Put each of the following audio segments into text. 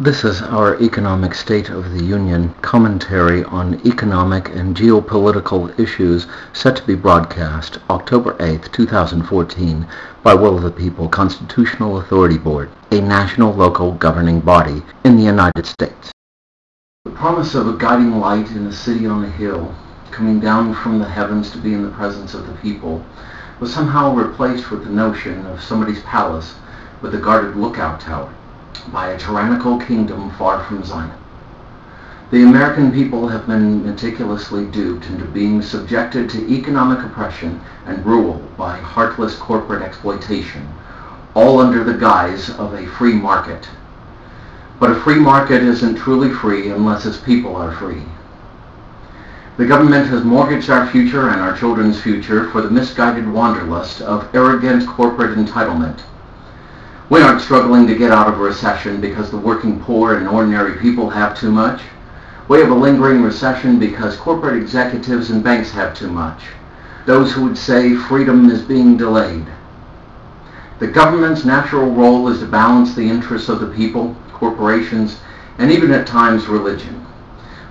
This is our Economic State of the Union commentary on economic and geopolitical issues set to be broadcast October 8, 2014 by Will of the People Constitutional Authority Board, a national local governing body in the United States. The promise of a guiding light in a city on a hill, coming down from the heavens to be in the presence of the people, was somehow replaced with the notion of somebody's palace with a guarded lookout tower by a tyrannical kingdom far from Zion. The American people have been meticulously duped into being subjected to economic oppression and rule by heartless corporate exploitation, all under the guise of a free market. But a free market isn't truly free unless its people are free. The government has mortgaged our future and our children's future for the misguided wanderlust of arrogant corporate entitlement we aren't struggling to get out of a recession because the working poor and ordinary people have too much. We have a lingering recession because corporate executives and banks have too much. Those who would say freedom is being delayed. The government's natural role is to balance the interests of the people, corporations, and even at times religion.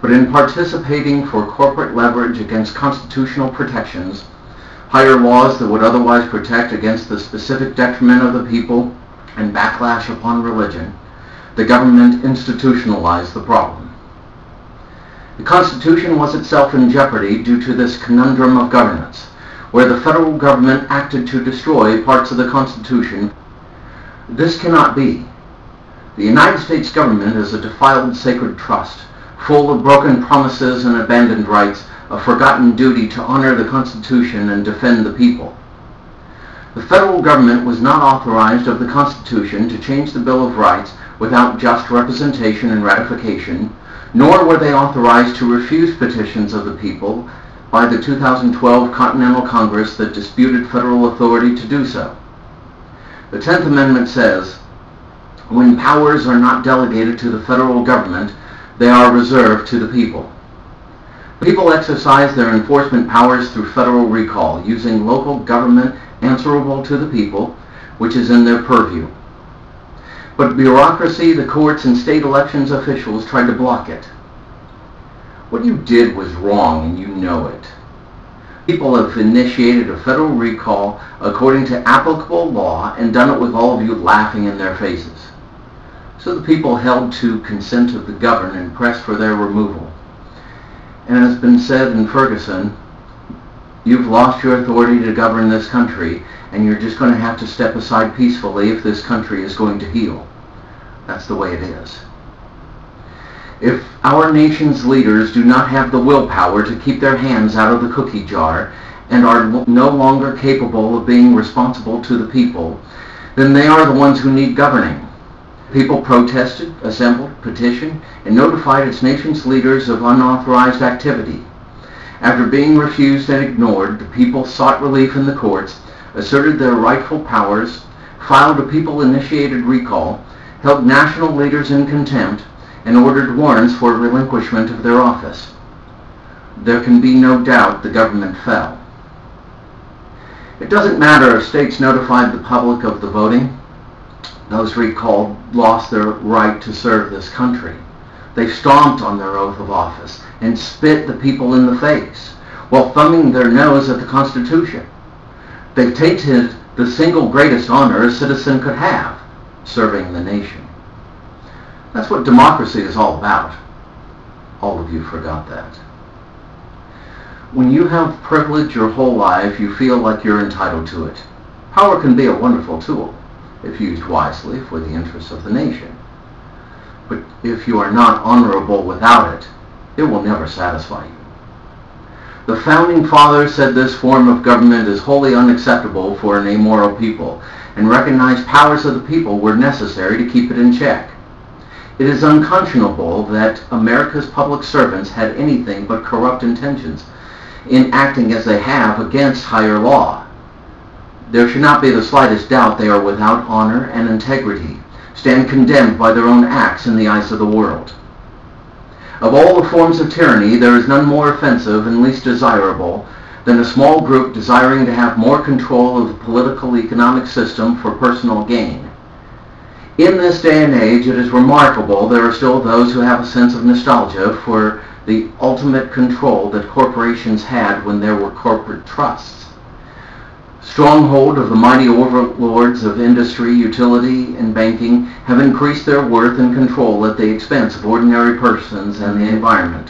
But in participating for corporate leverage against constitutional protections, higher laws that would otherwise protect against the specific detriment of the people, and backlash upon religion, the government institutionalized the problem. The Constitution was itself in jeopardy due to this conundrum of governance, where the federal government acted to destroy parts of the Constitution. This cannot be. The United States government is a defiled sacred trust, full of broken promises and abandoned rights, a forgotten duty to honor the Constitution and defend the people. The federal government was not authorized of the Constitution to change the Bill of Rights without just representation and ratification, nor were they authorized to refuse petitions of the people by the 2012 Continental Congress that disputed federal authority to do so. The Tenth Amendment says, when powers are not delegated to the federal government, they are reserved to the people. People exercise their enforcement powers through federal recall, using local government answerable to the people, which is in their purview. But bureaucracy, the courts, and state elections officials tried to block it. What you did was wrong, and you know it. People have initiated a federal recall according to applicable law and done it with all of you laughing in their faces. So the people held to consent of the governed and pressed for their removal. And as has been said in Ferguson, You've lost your authority to govern this country, and you're just going to have to step aside peacefully if this country is going to heal. That's the way it is. If our nation's leaders do not have the willpower to keep their hands out of the cookie jar and are no longer capable of being responsible to the people, then they are the ones who need governing. People protested, assembled, petitioned, and notified its nation's leaders of unauthorized activity. After being refused and ignored, the people sought relief in the courts, asserted their rightful powers, filed a people-initiated recall, held national leaders in contempt, and ordered warrants for relinquishment of their office. There can be no doubt the government fell. It doesn't matter if states notified the public of the voting. Those recalled lost their right to serve this country. They stomped on their oath of office and spit the people in the face while thumbing their nose at the Constitution. They tainted the single greatest honor a citizen could have, serving the nation. That's what democracy is all about. All of you forgot that. When you have privilege your whole life, you feel like you're entitled to it. Power can be a wonderful tool, if used wisely for the interests of the nation. But if you are not honorable without it, it will never satisfy you. The Founding Fathers said this form of government is wholly unacceptable for an amoral people and recognized powers of the people were necessary to keep it in check. It is unconscionable that America's public servants had anything but corrupt intentions in acting as they have against higher law. There should not be the slightest doubt they are without honor and integrity stand condemned by their own acts in the eyes of the world. Of all the forms of tyranny, there is none more offensive and least desirable than a small group desiring to have more control of the political economic system for personal gain. In this day and age, it is remarkable there are still those who have a sense of nostalgia for the ultimate control that corporations had when there were corporate trusts. Stronghold of the mighty overlords of industry, utility, and banking have increased their worth and control at the expense of ordinary persons and the environment.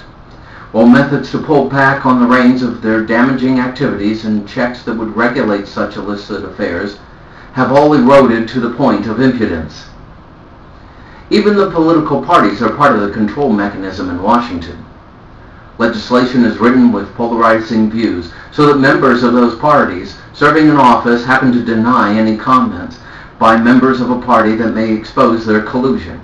While methods to pull back on the reins of their damaging activities and checks that would regulate such illicit affairs have all eroded to the point of impudence. Even the political parties are part of the control mechanism in Washington. Legislation is written with polarizing views so that members of those parties serving in office happen to deny any comments by members of a party that may expose their collusion.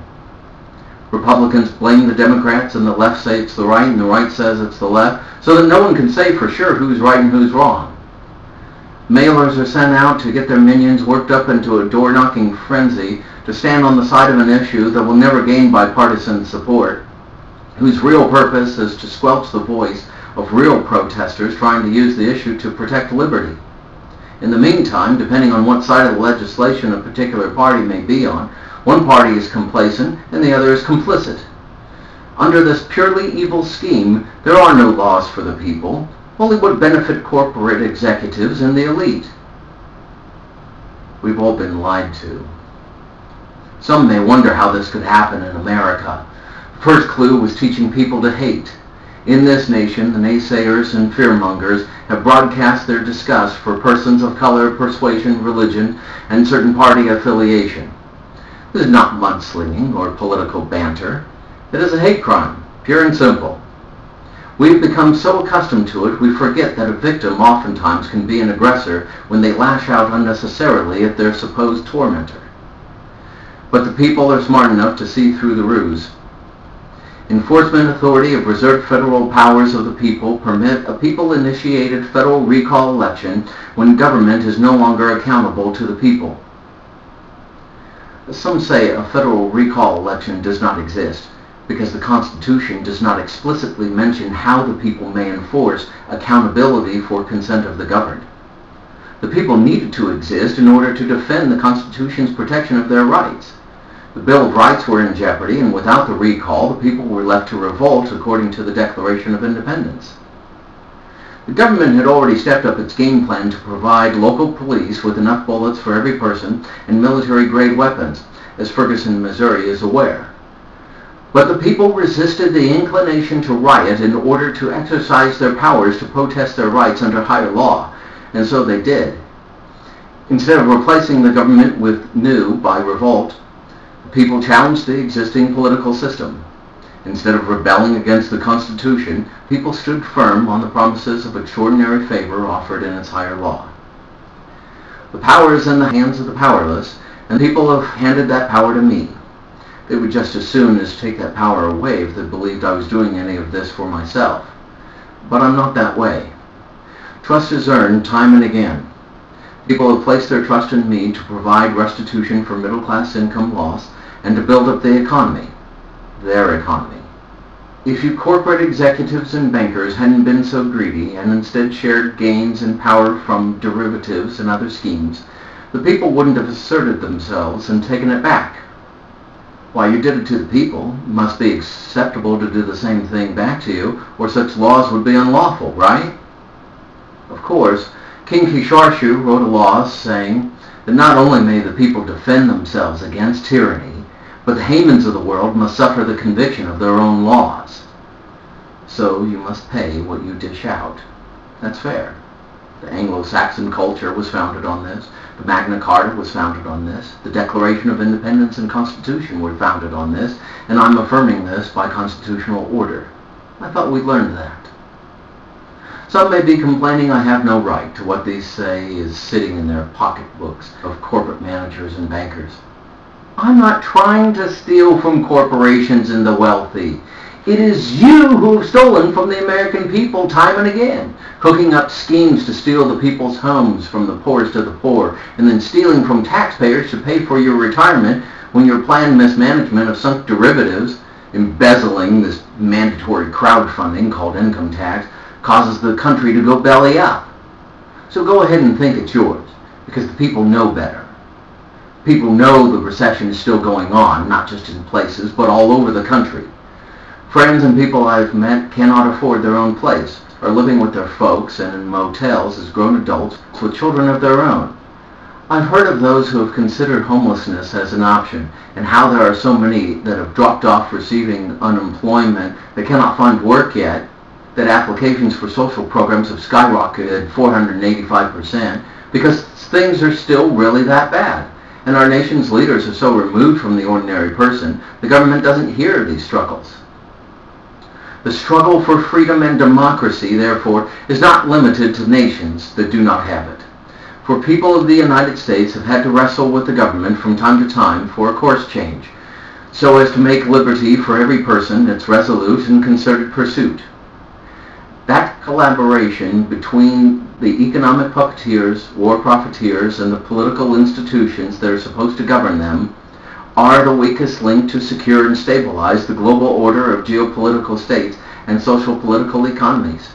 Republicans blame the Democrats and the left say it's the right and the right says it's the left so that no one can say for sure who's right and who's wrong. Mailers are sent out to get their minions worked up into a door-knocking frenzy to stand on the side of an issue that will never gain bipartisan support, whose real purpose is to squelch the voice of real protesters trying to use the issue to protect liberty. In the meantime, depending on what side of the legislation a particular party may be on, one party is complacent and the other is complicit. Under this purely evil scheme, there are no laws for the people, only what benefit corporate executives and the elite. We've all been lied to. Some may wonder how this could happen in America. First clue was teaching people to hate. In this nation, the naysayers and fearmongers have broadcast their disgust for persons of color, persuasion, religion, and certain party affiliation. This is not mudslinging or political banter. It is a hate crime, pure and simple. We've become so accustomed to it, we forget that a victim oftentimes can be an aggressor when they lash out unnecessarily at their supposed tormentor. But the people are smart enough to see through the ruse. Enforcement authority of reserved federal powers of the people permit a people-initiated federal recall election when government is no longer accountable to the people. Some say a federal recall election does not exist because the Constitution does not explicitly mention how the people may enforce accountability for consent of the governed. The people needed to exist in order to defend the Constitution's protection of their rights. The Bill of Rights were in jeopardy, and without the recall, the people were left to revolt according to the Declaration of Independence. The government had already stepped up its game plan to provide local police with enough bullets for every person and military-grade weapons, as Ferguson, Missouri is aware. But the people resisted the inclination to riot in order to exercise their powers to protest their rights under higher law, and so they did. Instead of replacing the government with new by revolt, people challenged the existing political system. Instead of rebelling against the Constitution, people stood firm on the promises of extraordinary favor offered in its higher law. The power is in the hands of the powerless, and people have handed that power to me. They would just as soon as take that power away if they believed I was doing any of this for myself. But I'm not that way. Trust is earned time and again. People have placed their trust in me to provide restitution for middle-class income loss and to build up the economy, their economy. If you corporate executives and bankers hadn't been so greedy and instead shared gains and power from derivatives and other schemes, the people wouldn't have asserted themselves and taken it back. Why, you did it to the people. Must be acceptable to do the same thing back to you, or such laws would be unlawful, right? Of course, King Kisharshu wrote a law saying that not only may the people defend themselves against tyranny, but the Hamans of the world must suffer the conviction of their own laws. So you must pay what you dish out. That's fair. The Anglo-Saxon culture was founded on this. The Magna Carta was founded on this. The Declaration of Independence and Constitution were founded on this. And I'm affirming this by constitutional order. I thought we'd learned that. Some may be complaining I have no right to what they say is sitting in their pocketbooks of corporate managers and bankers. I'm not trying to steal from corporations and the wealthy. It is you who have stolen from the American people time and again, cooking up schemes to steal the people's homes from the poorest of the poor, and then stealing from taxpayers to pay for your retirement when your planned mismanagement of sunk derivatives, embezzling this mandatory crowdfunding called income tax, causes the country to go belly up. So go ahead and think it's yours, because the people know better. People know the recession is still going on, not just in places, but all over the country. Friends and people I've met cannot afford their own place, are living with their folks and in motels as grown adults with children of their own. I've heard of those who have considered homelessness as an option and how there are so many that have dropped off receiving unemployment that cannot find work yet, that applications for social programs have skyrocketed 485% because things are still really that bad and our nation's leaders are so removed from the ordinary person, the government doesn't hear these struggles. The struggle for freedom and democracy, therefore, is not limited to nations that do not have it. For people of the United States have had to wrestle with the government from time to time for a course change, so as to make liberty for every person its resolute and concerted pursuit. That collaboration between the economic puppeteers, war profiteers, and the political institutions that are supposed to govern them are the weakest link to secure and stabilize the global order of geopolitical states and social political economies.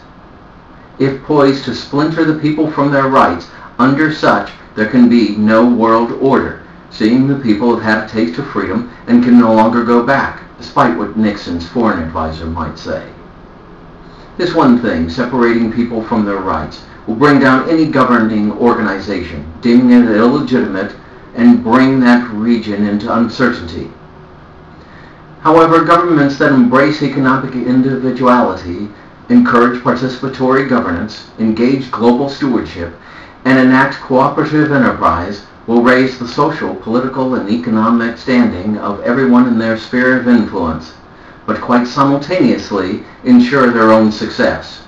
If poised to splinter the people from their rights, under such there can be no world order, seeing the people have had a taste of freedom and can no longer go back, despite what Nixon's foreign advisor might say. This one thing, separating people from their rights, will bring down any governing organization, deeming it illegitimate and bring that region into uncertainty. However, governments that embrace economic individuality, encourage participatory governance, engage global stewardship, and enact cooperative enterprise will raise the social, political, and economic standing of everyone in their sphere of influence, but quite simultaneously ensure their own success.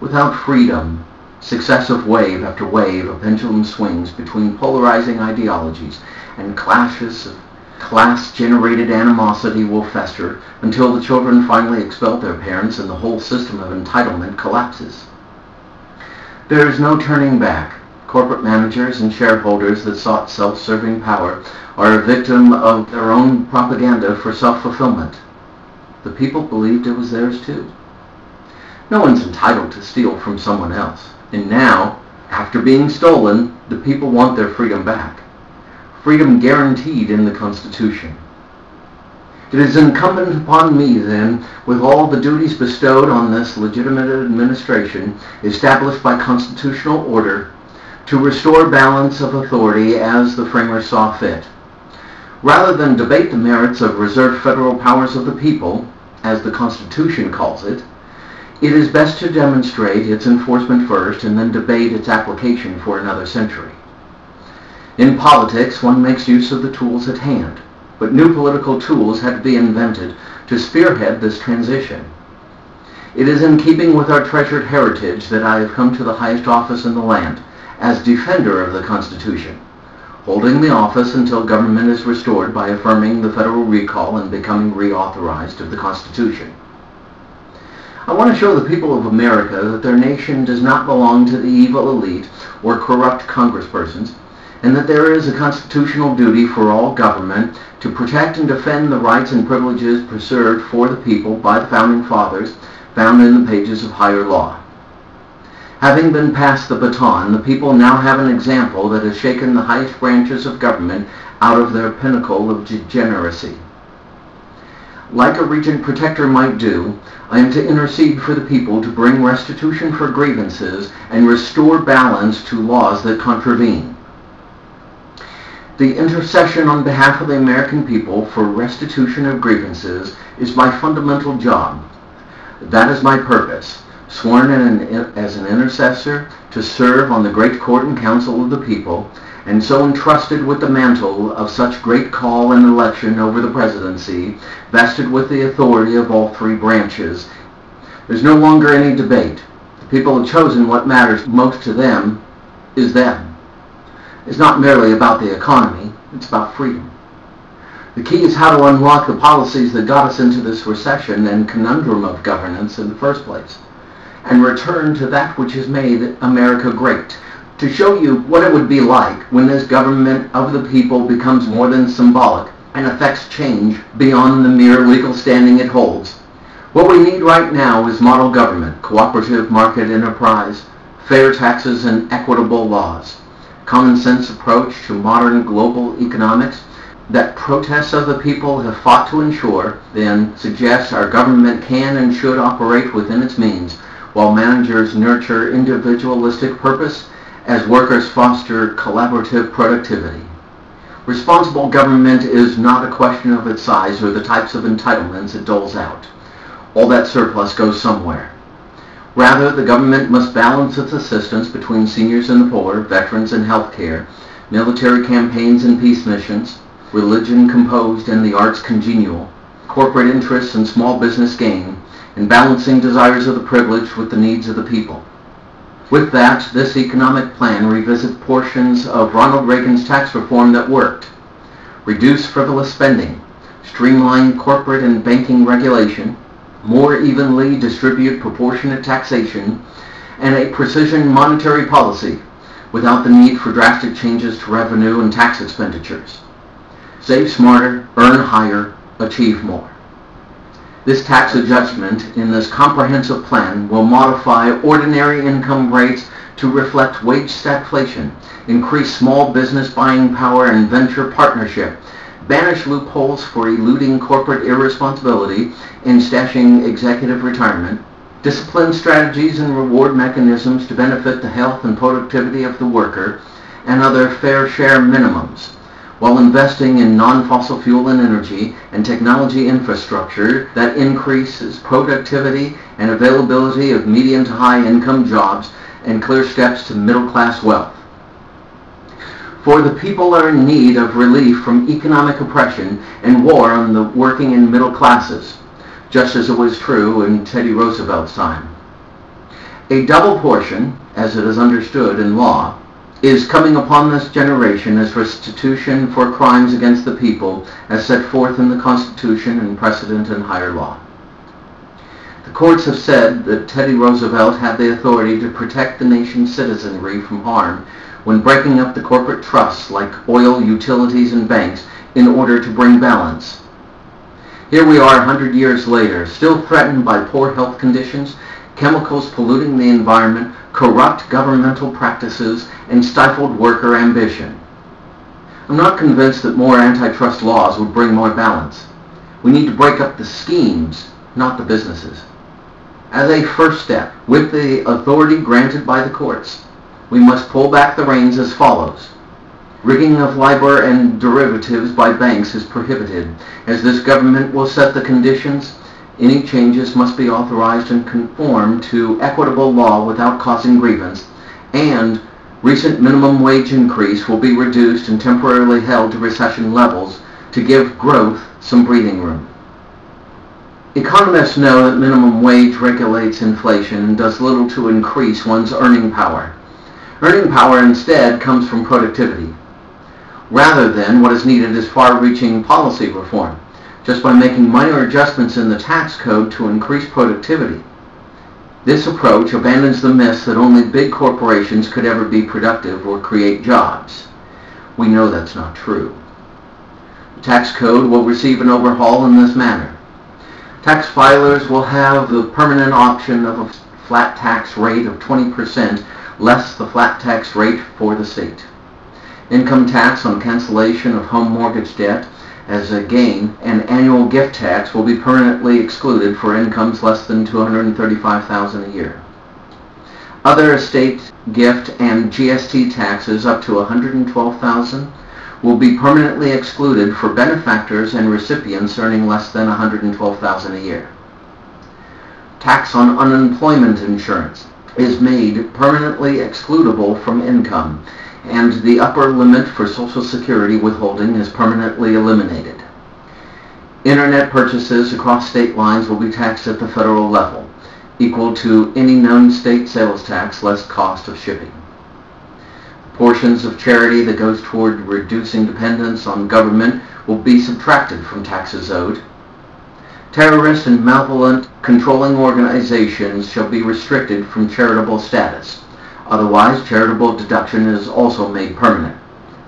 Without freedom, successive wave after wave of pendulum swings between polarizing ideologies and clashes of class-generated animosity will fester until the children finally expel their parents and the whole system of entitlement collapses. There is no turning back. Corporate managers and shareholders that sought self-serving power are a victim of their own propaganda for self-fulfillment. The people believed it was theirs too. No one's entitled to steal from someone else. And now, after being stolen, the people want their freedom back. Freedom guaranteed in the Constitution. It is incumbent upon me, then, with all the duties bestowed on this legitimate administration, established by constitutional order, to restore balance of authority as the framers saw fit. Rather than debate the merits of reserved federal powers of the people, as the Constitution calls it, it is best to demonstrate its enforcement first and then debate its application for another century. In politics, one makes use of the tools at hand, but new political tools had to be invented to spearhead this transition. It is in keeping with our treasured heritage that I have come to the highest office in the land, as defender of the Constitution, holding the office until government is restored by affirming the federal recall and becoming reauthorized of the Constitution. I want to show the people of America that their nation does not belong to the evil elite or corrupt congresspersons, and that there is a constitutional duty for all government to protect and defend the rights and privileges preserved for the people by the Founding Fathers found in the pages of higher law. Having been passed the baton, the people now have an example that has shaken the highest branches of government out of their pinnacle of degeneracy. Like a regent protector might do, I am to intercede for the people to bring restitution for grievances and restore balance to laws that contravene. The intercession on behalf of the American people for restitution of grievances is my fundamental job. That is my purpose, sworn an, as an intercessor to serve on the great court and council of the people, and so entrusted with the mantle of such great call and election over the presidency, vested with the authority of all three branches. There's no longer any debate. The people have chosen what matters most to them is them. It's not merely about the economy, it's about freedom. The key is how to unlock the policies that got us into this recession and conundrum of governance in the first place, and return to that which has made America great to show you what it would be like when this government of the people becomes more than symbolic and affects change beyond the mere legal standing it holds. What we need right now is model government, cooperative market enterprise, fair taxes and equitable laws. common sense approach to modern global economics that protests of the people have fought to ensure, then suggests our government can and should operate within its means, while managers nurture individualistic purpose as workers foster collaborative productivity. Responsible government is not a question of its size or the types of entitlements it doles out. All that surplus goes somewhere. Rather, the government must balance its assistance between seniors and the poor, veterans and health care, military campaigns and peace missions, religion composed and the arts congenial, corporate interests and small business gain, and balancing desires of the privileged with the needs of the people. With that, this economic plan revisits portions of Ronald Reagan's tax reform that worked. Reduce frivolous spending, streamline corporate and banking regulation, more evenly distribute proportionate taxation, and a precision monetary policy without the need for drastic changes to revenue and tax expenditures. Save smarter, earn higher, achieve more. This tax adjustment in this comprehensive plan will modify ordinary income rates to reflect wage stagflation, increase small business buying power and venture partnership, banish loopholes for eluding corporate irresponsibility and stashing executive retirement, discipline strategies and reward mechanisms to benefit the health and productivity of the worker, and other fair share minimums while investing in non-fossil fuel and energy and technology infrastructure that increases productivity and availability of medium to high income jobs and clear steps to middle class wealth. For the people are in need of relief from economic oppression and war on the working and middle classes, just as it was true in Teddy Roosevelt's time. A double portion, as it is understood in law, is coming upon this generation as restitution for crimes against the people as set forth in the Constitution and precedent and higher law. The courts have said that Teddy Roosevelt had the authority to protect the nation's citizenry from harm when breaking up the corporate trusts like oil, utilities, and banks in order to bring balance. Here we are a hundred years later, still threatened by poor health conditions, chemicals polluting the environment, corrupt governmental practices, and stifled worker ambition. I'm not convinced that more antitrust laws would bring more balance. We need to break up the schemes, not the businesses. As a first step, with the authority granted by the courts, we must pull back the reins as follows. Rigging of LIBOR and derivatives by banks is prohibited, as this government will set the conditions any changes must be authorized and conform to equitable law without causing grievance, and recent minimum wage increase will be reduced and temporarily held to recession levels to give growth some breathing room. Economists know that minimum wage regulates inflation and does little to increase one's earning power. Earning power instead comes from productivity. Rather than what is needed is far-reaching policy reform just by making minor adjustments in the tax code to increase productivity. This approach abandons the myth that only big corporations could ever be productive or create jobs. We know that's not true. The tax code will receive an overhaul in this manner. Tax filers will have the permanent option of a flat tax rate of 20% less the flat tax rate for the state. Income tax on cancellation of home mortgage debt as a gain, and annual gift tax will be permanently excluded for incomes less than 235000 a year. Other estate gift and GST taxes up to 112000 will be permanently excluded for benefactors and recipients earning less than 112000 a year. Tax on unemployment insurance is made permanently excludable from income and the upper limit for Social Security withholding is permanently eliminated. Internet purchases across state lines will be taxed at the federal level, equal to any known state sales tax less cost of shipping. Portions of charity that goes toward reducing dependence on government will be subtracted from taxes owed. Terrorist and malevolent controlling organizations shall be restricted from charitable status. Otherwise, charitable deduction is also made permanent.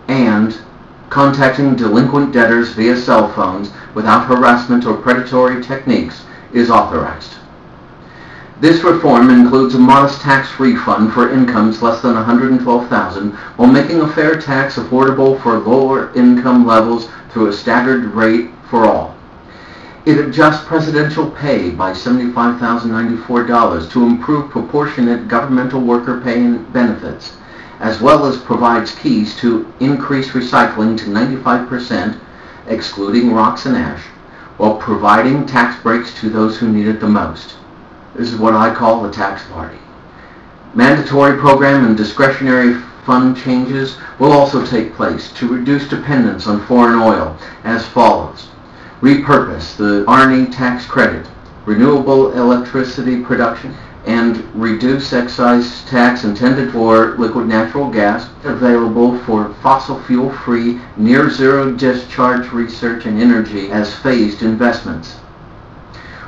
And contacting delinquent debtors via cell phones without harassment or predatory techniques is authorized. This reform includes a modest tax refund for incomes less than 112,000 while making a fair tax affordable for lower income levels through a staggered rate for all. It adjusts presidential pay by $75,094 to improve proportionate governmental worker pay and benefits, as well as provides keys to increase recycling to 95%, excluding rocks and ash, while providing tax breaks to those who need it the most. This is what I call the tax party. Mandatory program and discretionary fund changes will also take place to reduce dependence on foreign oil as follows. Repurpose the ARNI tax credit, renewable electricity production, and reduce excise tax intended for liquid natural gas available for fossil fuel free near zero discharge research and energy as phased investments.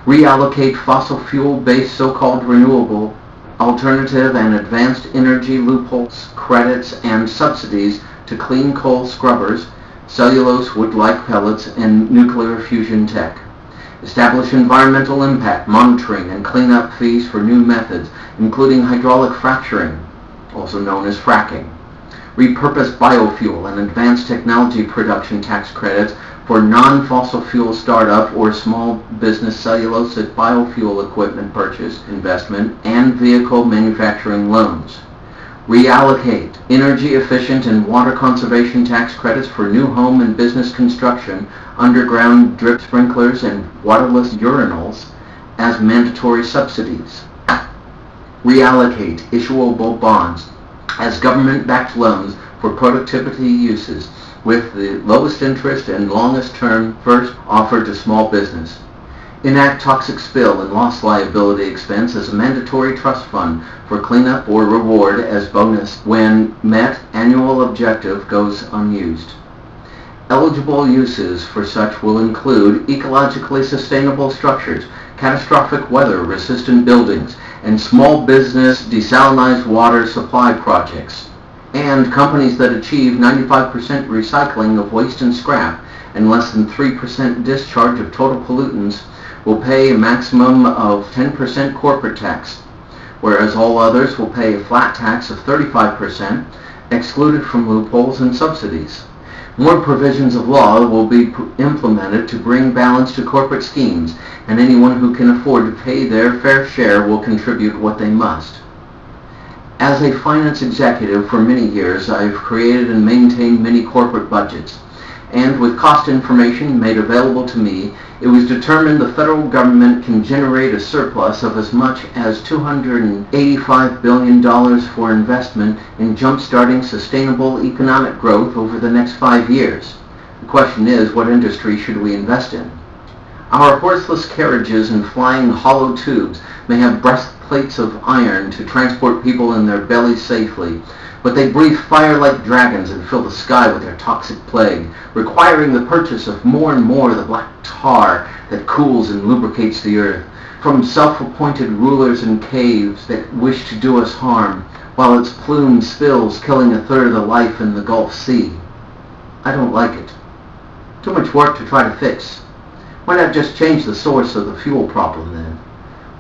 Reallocate fossil fuel-based so-called renewable, alternative and advanced energy loopholes, credits, and subsidies to clean coal scrubbers, cellulose wood-like pellets, and nuclear fusion tech. Establish environmental impact monitoring and cleanup fees for new methods, including hydraulic fracturing, also known as fracking. Repurpose biofuel and advanced technology production tax credits for non-fossil fuel startup or small business cellulosic biofuel equipment purchase, investment, and vehicle manufacturing loans. Reallocate energy efficient and water conservation tax credits for new home and business construction, underground drip sprinklers, and waterless urinals as mandatory subsidies. Reallocate issuable bonds as government-backed loans for productivity uses with the lowest interest and longest term first offered to small business. Enact toxic spill and loss liability expense as a mandatory trust fund for cleanup or reward as bonus when met annual objective goes unused. Eligible uses for such will include ecologically sustainable structures, catastrophic weather resistant buildings, and small business desalinized water supply projects and companies that achieve 95% recycling of waste and scrap and less than 3% discharge of total pollutants will pay a maximum of 10% corporate tax, whereas all others will pay a flat tax of 35%, excluded from loopholes and subsidies. More provisions of law will be implemented to bring balance to corporate schemes, and anyone who can afford to pay their fair share will contribute what they must. As a finance executive for many years, I've created and maintained many corporate budgets. And with cost information made available to me, it was determined the federal government can generate a surplus of as much as $285 billion for investment in jump-starting sustainable economic growth over the next five years. The question is, what industry should we invest in? Our horseless carriages and flying hollow tubes may have breastplates of iron to transport people in their bellies safely, but they breathe fire like dragons and fill the sky with their toxic plague, requiring the purchase of more and more of the black tar that cools and lubricates the earth, from self-appointed rulers in caves that wish to do us harm, while its plume spills, killing a third of the life in the Gulf Sea. I don't like it. Too much work to try to fix. Why not just change the source of the fuel problem then?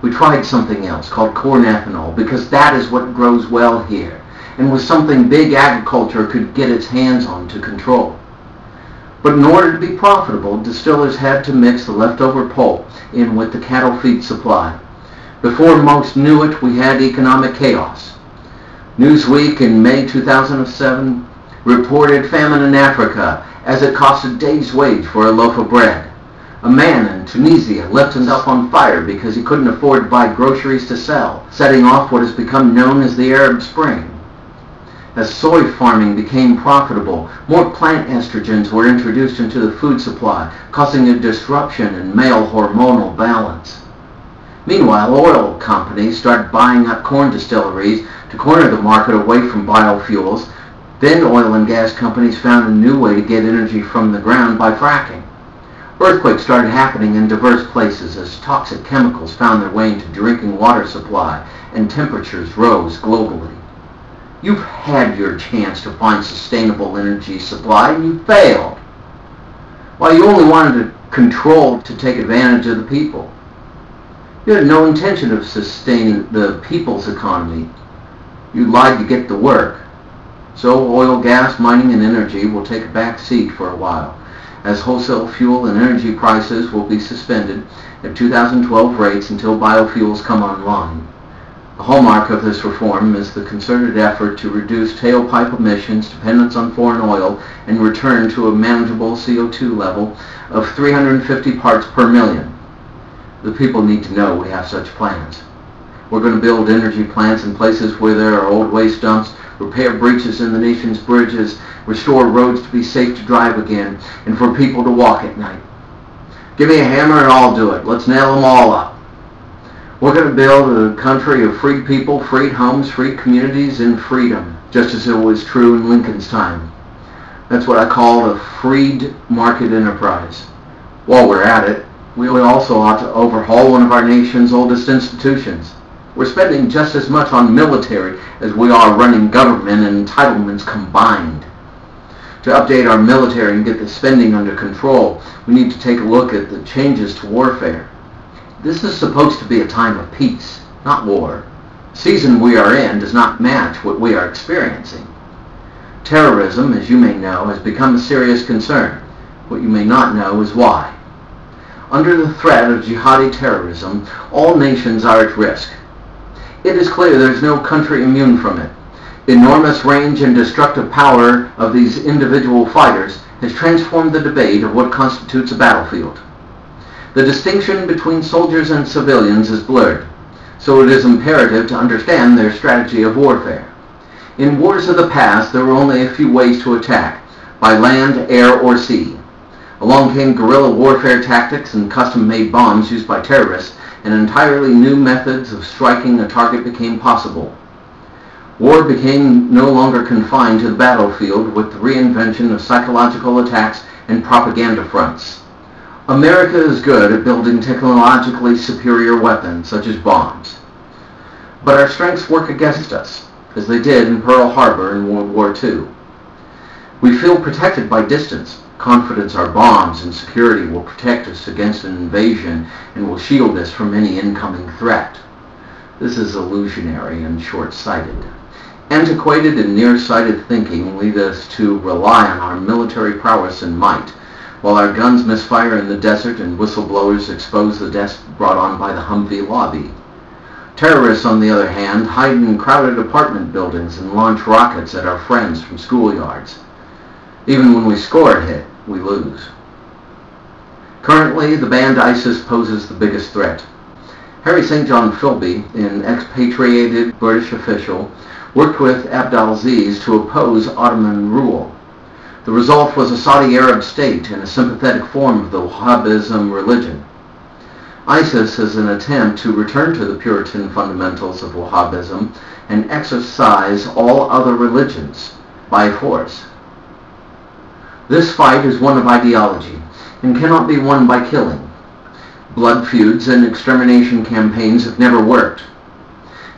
We tried something else called corn ethanol because that is what grows well here and was something big agriculture could get its hands on to control. But in order to be profitable, distillers had to mix the leftover pulp in with the cattle feed supply. Before most knew it, we had economic chaos. Newsweek in May 2007 reported famine in Africa as it cost a day's wage for a loaf of bread. A man in Tunisia left himself on fire because he couldn't afford to buy groceries to sell, setting off what has become known as the Arab Spring. As soy farming became profitable, more plant estrogens were introduced into the food supply, causing a disruption in male hormonal balance. Meanwhile, oil companies started buying up corn distilleries to corner the market away from biofuels. Then oil and gas companies found a new way to get energy from the ground by fracking. Earthquakes started happening in diverse places as toxic chemicals found their way into drinking water supply and temperatures rose globally. You've had your chance to find sustainable energy supply and you failed. Why, you only wanted to control to take advantage of the people. You had no intention of sustaining the people's economy. You lied to get the work. So oil, gas, mining, and energy will take a back seat for a while, as wholesale fuel and energy prices will be suspended at 2012 rates until biofuels come online. Hallmark of this reform is the concerted effort to reduce tailpipe emissions, dependence on foreign oil, and return to a manageable CO2 level of 350 parts per million. The people need to know we have such plans. We're going to build energy plants in places where there are old waste dumps, repair breaches in the nation's bridges, restore roads to be safe to drive again, and for people to walk at night. Give me a hammer and I'll do it. Let's nail them all up. We're going to build a country of free people, free homes, free communities, and freedom, just as it was true in Lincoln's time. That's what I call a freed market enterprise. While we're at it, we also ought to overhaul one of our nation's oldest institutions. We're spending just as much on military as we are running government and entitlements combined. To update our military and get the spending under control, we need to take a look at the changes to warfare. This is supposed to be a time of peace, not war. The season we are in does not match what we are experiencing. Terrorism, as you may know, has become a serious concern. What you may not know is why. Under the threat of jihadi terrorism, all nations are at risk. It is clear there is no country immune from it. Enormous range and destructive power of these individual fighters has transformed the debate of what constitutes a battlefield. The distinction between soldiers and civilians is blurred, so it is imperative to understand their strategy of warfare. In wars of the past, there were only a few ways to attack, by land, air, or sea. Along came guerrilla warfare tactics and custom-made bombs used by terrorists, and entirely new methods of striking a target became possible. War became no longer confined to the battlefield with the reinvention of psychological attacks and propaganda fronts. America is good at building technologically superior weapons, such as bombs. But our strengths work against us, as they did in Pearl Harbor in World War II. We feel protected by distance, confidence our bombs and security will protect us against an invasion and will shield us from any incoming threat. This is illusionary and short-sighted. Antiquated and nearsighted thinking lead us to rely on our military prowess and might while our guns misfire in the desert and whistleblowers expose the deaths brought on by the Humvee lobby. Terrorists, on the other hand, hide in crowded apartment buildings and launch rockets at our friends from schoolyards. Even when we score a hit, we lose. Currently, the band ISIS poses the biggest threat. Harry St. John Philby, an expatriated British official, worked with Abdelaziz to oppose Ottoman rule. The result was a Saudi Arab state and a sympathetic form of the Wahhabism religion. ISIS is an attempt to return to the Puritan fundamentals of Wahhabism and exorcise all other religions by force. This fight is one of ideology and cannot be won by killing. Blood feuds and extermination campaigns have never worked.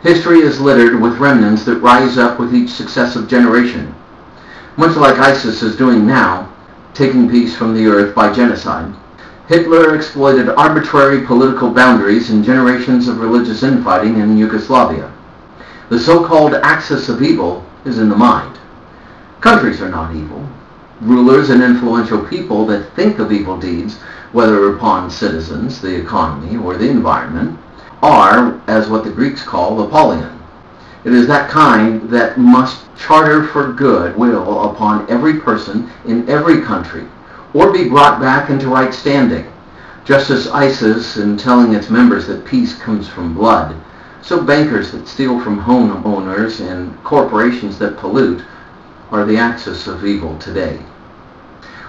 History is littered with remnants that rise up with each successive generation much like ISIS is doing now, taking peace from the earth by genocide. Hitler exploited arbitrary political boundaries and generations of religious infighting in Yugoslavia. The so-called axis of evil is in the mind. Countries are not evil. Rulers and influential people that think of evil deeds, whether upon citizens, the economy, or the environment, are, as what the Greeks call, Apollyon. It is that kind that must charter for good will upon every person in every country, or be brought back into right standing. Just as ISIS in telling its members that peace comes from blood, so bankers that steal from homeowners and corporations that pollute are the axis of evil today.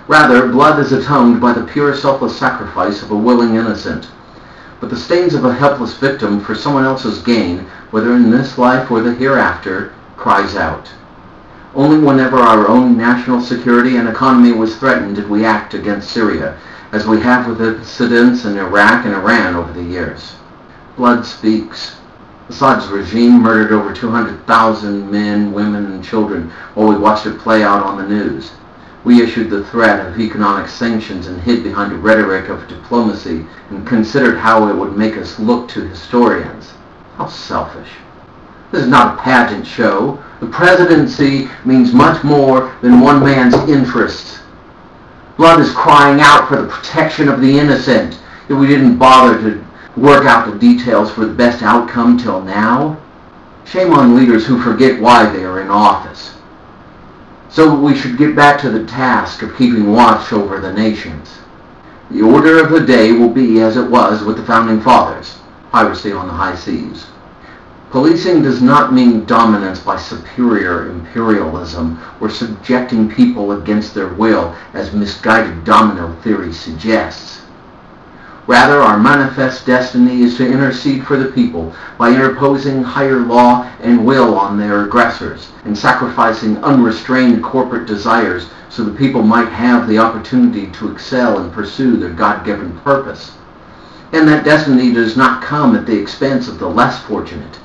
Rather, blood is atoned by the pure selfless sacrifice of a willing innocent. But the stains of a helpless victim for someone else's gain, whether in this life or the hereafter, cries out. Only whenever our own national security and economy was threatened did we act against Syria, as we have with incidents in Iraq and Iran over the years. Blood speaks. Assad's regime murdered over 200,000 men, women, and children while we watched it play out on the news. We issued the threat of economic sanctions and hid behind a rhetoric of diplomacy and considered how it would make us look to historians. How selfish. This is not a pageant show. The presidency means much more than one man's interests. Blood is crying out for the protection of the innocent. If we didn't bother to work out the details for the best outcome till now, shame on leaders who forget why they are in office. So we should get back to the task of keeping watch over the nations. The order of the day will be as it was with the Founding Fathers, piracy on the high seas. Policing does not mean dominance by superior imperialism or subjecting people against their will as misguided domino theory suggests. Rather, our manifest destiny is to intercede for the people by interposing higher law and will on their aggressors and sacrificing unrestrained corporate desires so the people might have the opportunity to excel and pursue their God-given purpose. And that destiny does not come at the expense of the less fortunate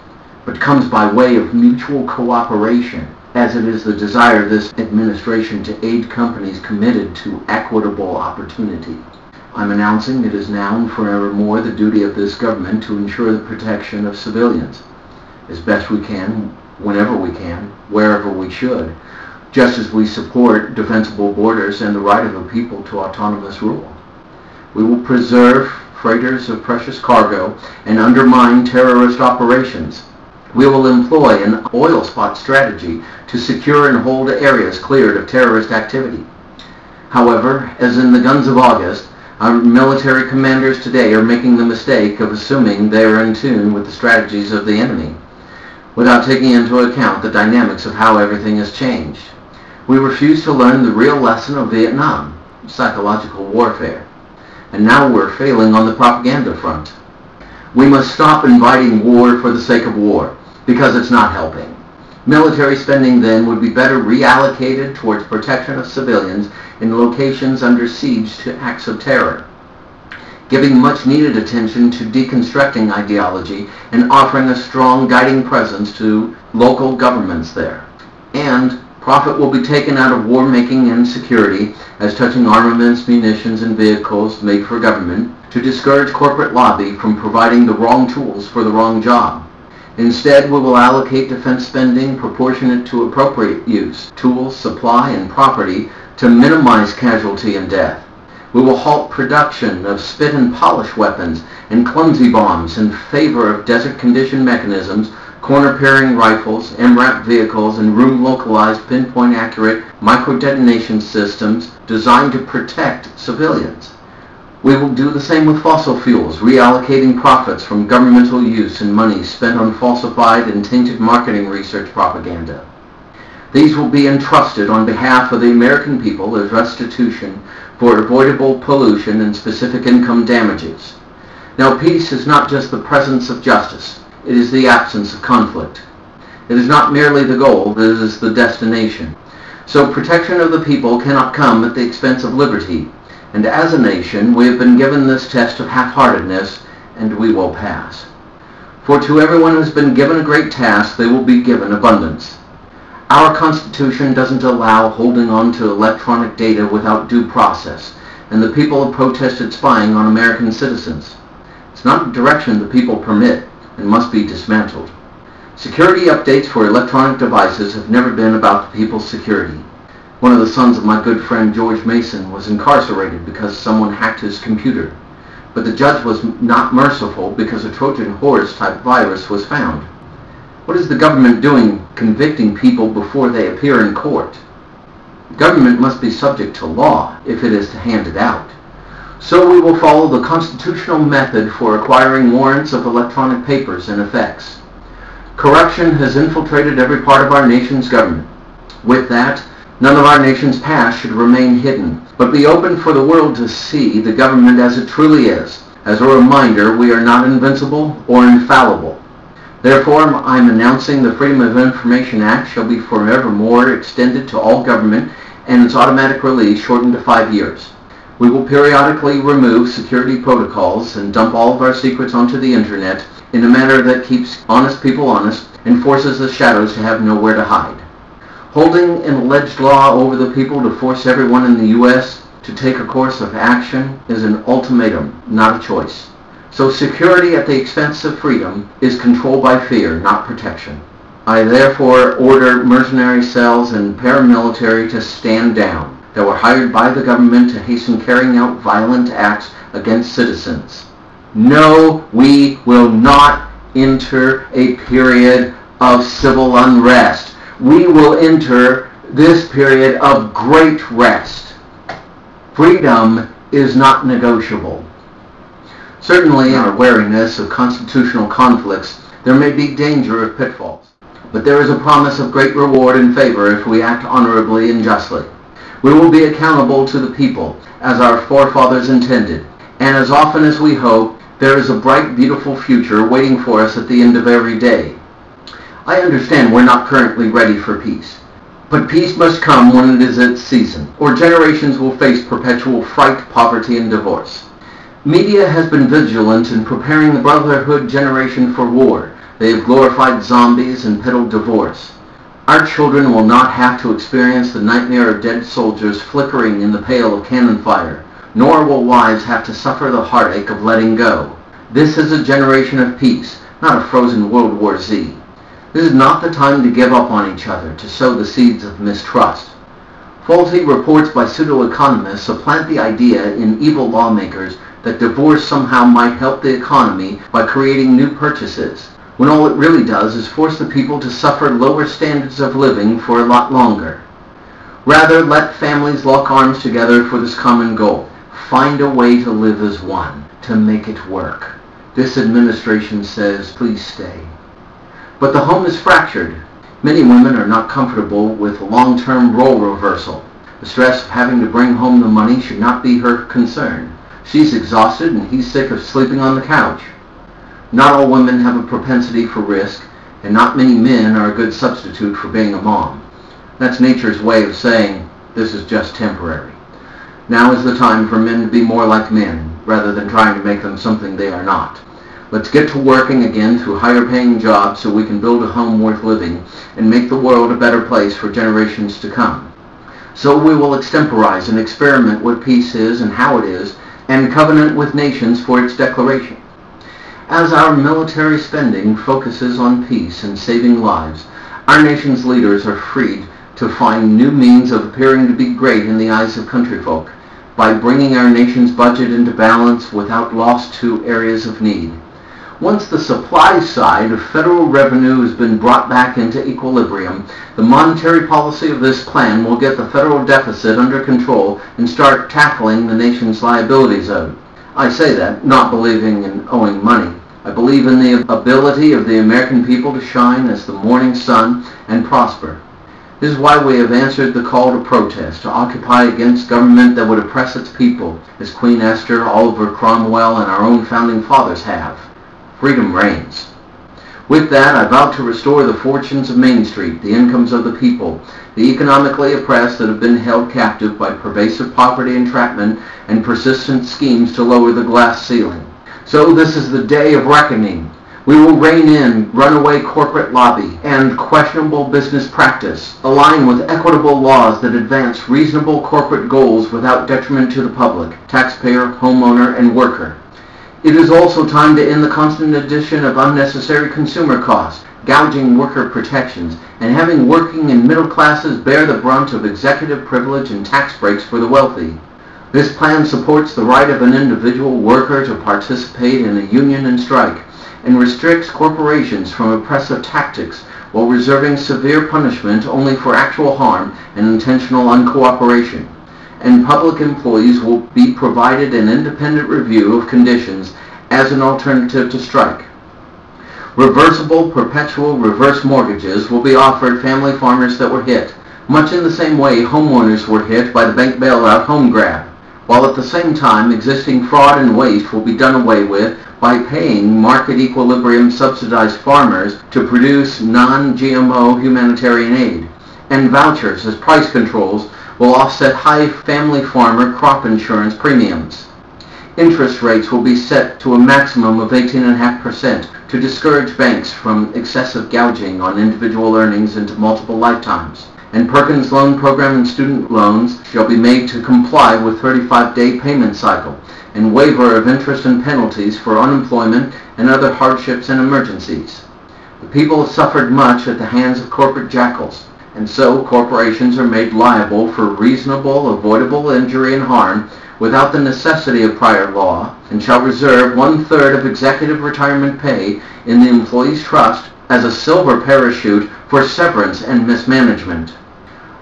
but comes by way of mutual cooperation, as it is the desire of this administration to aid companies committed to equitable opportunity. I'm announcing it is now and forevermore the duty of this government to ensure the protection of civilians, as best we can, whenever we can, wherever we should, just as we support defensible borders and the right of a people to autonomous rule. We will preserve freighters of precious cargo and undermine terrorist operations we will employ an oil spot strategy to secure and hold areas cleared of terrorist activity. However, as in the guns of August, our military commanders today are making the mistake of assuming they are in tune with the strategies of the enemy, without taking into account the dynamics of how everything has changed. We refuse to learn the real lesson of Vietnam, psychological warfare, and now we're failing on the propaganda front. We must stop inviting war for the sake of war because it's not helping. Military spending then would be better reallocated towards protection of civilians in locations under siege to acts of terror, giving much needed attention to deconstructing ideology and offering a strong guiding presence to local governments there. And profit will be taken out of war making and security as touching armaments, munitions, and vehicles made for government to discourage corporate lobby from providing the wrong tools for the wrong job. Instead, we will allocate defense spending proportionate to appropriate use, tools, supply, and property to minimize casualty and death. We will halt production of spit and polish weapons and clumsy bombs in favor of desert condition mechanisms, corner-peering rifles, MRAP vehicles, and room-localized pinpoint-accurate micro-detonation systems designed to protect civilians. We will do the same with fossil fuels, reallocating profits from governmental use and money spent on falsified and tainted marketing research propaganda. These will be entrusted on behalf of the American people as restitution for avoidable pollution and specific income damages. Now peace is not just the presence of justice, it is the absence of conflict. It is not merely the goal, it is the destination. So protection of the people cannot come at the expense of liberty, and as a nation, we have been given this test of half-heartedness, and we will pass. For to everyone who has been given a great task, they will be given abundance. Our Constitution doesn't allow holding on to electronic data without due process, and the people have protested spying on American citizens. It's not a direction the people permit and must be dismantled. Security updates for electronic devices have never been about the people's security. One of the sons of my good friend George Mason was incarcerated because someone hacked his computer. But the judge was not merciful because a Trojan horse type virus was found. What is the government doing convicting people before they appear in court? The government must be subject to law if it is to hand it out. So we will follow the constitutional method for acquiring warrants of electronic papers and effects. Corruption has infiltrated every part of our nation's government. With that, None of our nation's past should remain hidden, but be open for the world to see the government as it truly is. As a reminder, we are not invincible or infallible. Therefore, I'm announcing the Freedom of Information Act shall be forevermore extended to all government and its automatic release shortened to five years. We will periodically remove security protocols and dump all of our secrets onto the internet in a manner that keeps honest people honest and forces the shadows to have nowhere to hide. Holding an alleged law over the people to force everyone in the U.S. to take a course of action is an ultimatum, not a choice. So security at the expense of freedom is control by fear, not protection. I therefore order mercenary cells and paramilitary to stand down that were hired by the government to hasten carrying out violent acts against citizens. No, we will not enter a period of civil unrest. We will enter this period of great rest. Freedom is not negotiable. Certainly, in our wariness of constitutional conflicts, there may be danger of pitfalls. But there is a promise of great reward and favor if we act honorably and justly. We will be accountable to the people, as our forefathers intended, and as often as we hope, there is a bright, beautiful future waiting for us at the end of every day. I understand we're not currently ready for peace. But peace must come when it is its season, or generations will face perpetual fright, poverty, and divorce. Media has been vigilant in preparing the brotherhood generation for war. They have glorified zombies and peddled divorce. Our children will not have to experience the nightmare of dead soldiers flickering in the pale of cannon fire, nor will wives have to suffer the heartache of letting go. This is a generation of peace, not a frozen World War Z. This is not the time to give up on each other, to sow the seeds of mistrust. Faulty reports by pseudo-economists supplant the idea in evil lawmakers that divorce somehow might help the economy by creating new purchases, when all it really does is force the people to suffer lower standards of living for a lot longer. Rather, let families lock arms together for this common goal. Find a way to live as one, to make it work. This administration says, please stay. But the home is fractured. Many women are not comfortable with long-term role reversal. The stress of having to bring home the money should not be her concern. She's exhausted and he's sick of sleeping on the couch. Not all women have a propensity for risk, and not many men are a good substitute for being a mom. That's nature's way of saying this is just temporary. Now is the time for men to be more like men, rather than trying to make them something they are not. Let's get to working again through higher paying jobs so we can build a home worth living and make the world a better place for generations to come. So we will extemporize and experiment what peace is and how it is and covenant with nations for its declaration. As our military spending focuses on peace and saving lives, our nation's leaders are freed to find new means of appearing to be great in the eyes of countryfolk by bringing our nation's budget into balance without loss to areas of need. Once the supply side of federal revenue has been brought back into equilibrium, the monetary policy of this plan will get the federal deficit under control and start tackling the nation's liabilities owed. I say that not believing in owing money. I believe in the ability of the American people to shine as the morning sun and prosper. This is why we have answered the call to protest, to occupy against government that would oppress its people, as Queen Esther, Oliver Cromwell, and our own founding fathers have freedom reigns. With that, I vow to restore the fortunes of Main Street, the incomes of the people, the economically oppressed that have been held captive by pervasive poverty entrapment and persistent schemes to lower the glass ceiling. So this is the day of reckoning. We will rein in runaway corporate lobby and questionable business practice, align with equitable laws that advance reasonable corporate goals without detriment to the public, taxpayer, homeowner, and worker. It is also time to end the constant addition of unnecessary consumer costs, gouging worker protections, and having working and middle classes bear the brunt of executive privilege and tax breaks for the wealthy. This plan supports the right of an individual worker to participate in a union and strike, and restricts corporations from oppressive tactics while reserving severe punishment only for actual harm and intentional uncooperation and public employees will be provided an independent review of conditions as an alternative to strike. Reversible perpetual reverse mortgages will be offered family farmers that were hit, much in the same way homeowners were hit by the bank bailout home grab, while at the same time existing fraud and waste will be done away with by paying market equilibrium subsidized farmers to produce non-GMO humanitarian aid, and vouchers as price controls will offset high family farmer crop insurance premiums. Interest rates will be set to a maximum of 18.5% to discourage banks from excessive gouging on individual earnings into multiple lifetimes. and Perkins Loan Program and student loans shall be made to comply with 35-day payment cycle and waiver of interest and penalties for unemployment and other hardships and emergencies. The people have suffered much at the hands of corporate jackals, and so corporations are made liable for reasonable, avoidable injury and harm without the necessity of prior law, and shall reserve one-third of executive retirement pay in the employee's trust as a silver parachute for severance and mismanagement.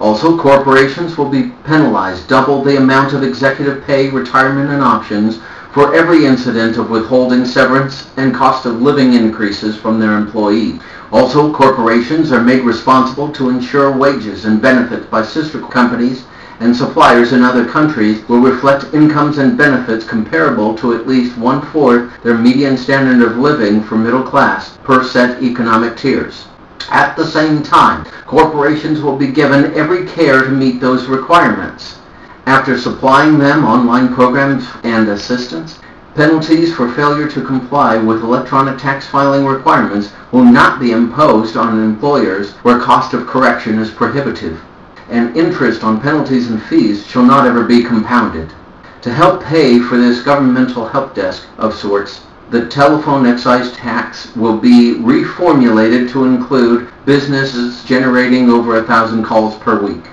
Also, corporations will be penalized double the amount of executive pay, retirement, and options for every incident of withholding severance and cost of living increases from their employee. Also, corporations are made responsible to ensure wages and benefits by sister companies and suppliers in other countries will reflect incomes and benefits comparable to at least one-fourth their median standard of living for middle class per set economic tiers. At the same time, corporations will be given every care to meet those requirements. After supplying them online programs and assistance, penalties for failure to comply with electronic tax filing requirements will not be imposed on employers where cost of correction is prohibitive, and interest on penalties and fees shall not ever be compounded. To help pay for this governmental help desk of sorts, the telephone excise tax will be reformulated to include businesses generating over a thousand calls per week.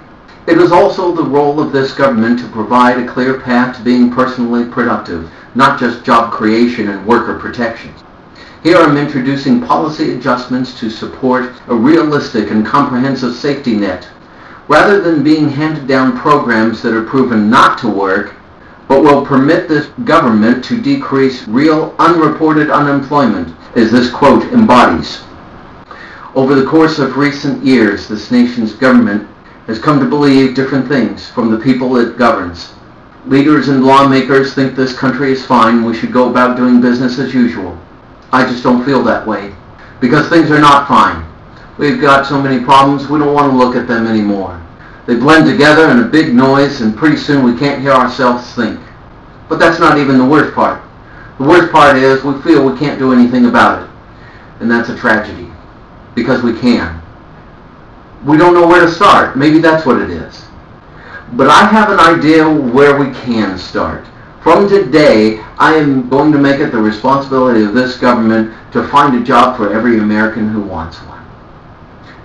It is also the role of this government to provide a clear path to being personally productive, not just job creation and worker protections. Here I'm introducing policy adjustments to support a realistic and comprehensive safety net. Rather than being handed down programs that are proven not to work, but will permit this government to decrease real unreported unemployment, as this quote embodies. Over the course of recent years, this nation's government has come to believe different things from the people it governs. Leaders and lawmakers think this country is fine, we should go about doing business as usual. I just don't feel that way, because things are not fine. We've got so many problems, we don't want to look at them anymore. They blend together in a big noise and pretty soon we can't hear ourselves think. But that's not even the worst part. The worst part is we feel we can't do anything about it. And that's a tragedy. Because we can. We don't know where to start. Maybe that's what it is. But I have an idea where we can start. From today, I am going to make it the responsibility of this government to find a job for every American who wants one.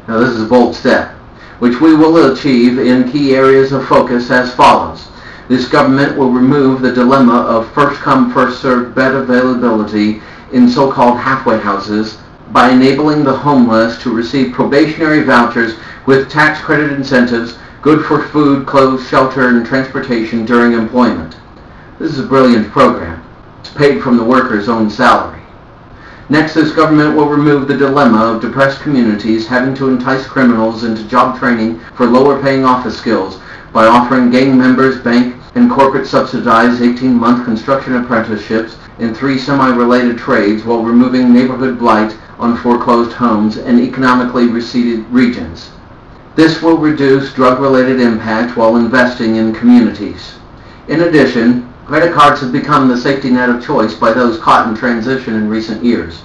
Now this is a bold step which we will achieve in key areas of focus as follows. This government will remove the dilemma of first-come, first-served bed availability in so-called halfway houses by enabling the homeless to receive probationary vouchers with tax credit incentives good for food, clothes, shelter, and transportation during employment. This is a brilliant program. It's paid from the worker's own salary. Next, this government will remove the dilemma of depressed communities having to entice criminals into job training for lower-paying office skills by offering gang members bank and corporate subsidized 18-month construction apprenticeships in three semi-related trades while removing neighborhood blight on foreclosed homes and economically receded regions. This will reduce drug-related impact while investing in communities. In addition, Credit cards have become the safety net of choice by those caught in transition in recent years.